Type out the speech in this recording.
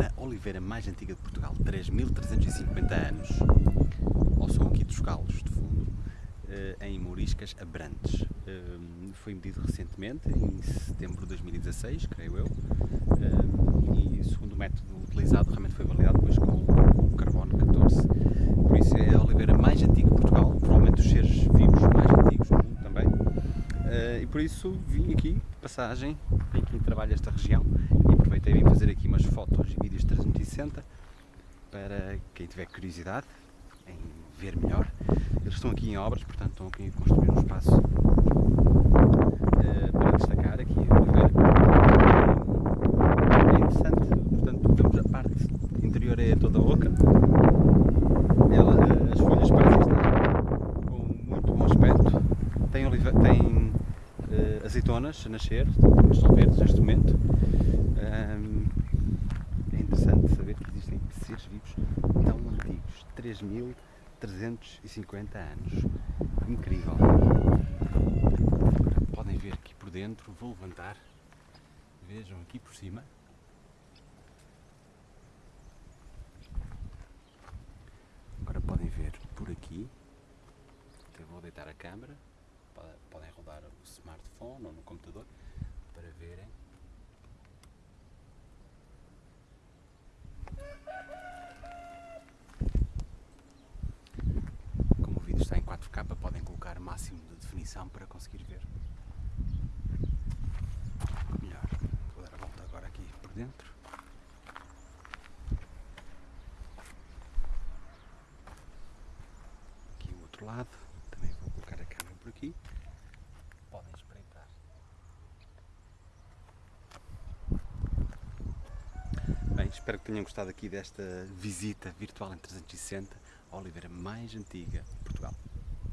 na oliveira mais antiga de Portugal, 3.350 anos, ao som aqui dos galos de fundo, eh, em Mouriscas Abrantes. Eh, foi medido recentemente, em setembro de 2016, creio eu, eh, e segundo o método utilizado realmente foi validado depois com o carbono 14. Por isso é a oliveira mais antiga de Portugal, provavelmente os seres vivos mais antigos do mundo também. E por isso vim aqui de passagem, vim aqui trabalho esta região e aproveitei vim fazer aqui umas fotos e vídeos 360 para quem tiver curiosidade em ver melhor. Eles estão aqui em obras, portanto estão aqui a construir um espaço uh, para destacar aqui. É interessante, portanto vemos a parte interior é toda oca. Ela, uh, as folhas parecem estar com muito bom aspecto. Tem, olive tem uh, azeitonas a nascer, estão verdes neste momento. Um, é interessante saber que existem seres vivos tão antigos, 3350 anos. Incrível. Podem ver aqui por dentro, vou levantar, vejam aqui por cima. Agora podem ver por aqui, até vou deitar a câmera, podem rodar o smartphone ou no computador para verem Como o vídeo está em 4K, podem colocar máximo de definição para conseguir ver melhor. Vou dar a volta agora aqui por dentro. Aqui o outro lado, também vou colocar a câmera por aqui. Podem espreitar. Bem, espero que tenham gostado aqui desta visita virtual em 360 a Oliveira mais antiga de Portugal.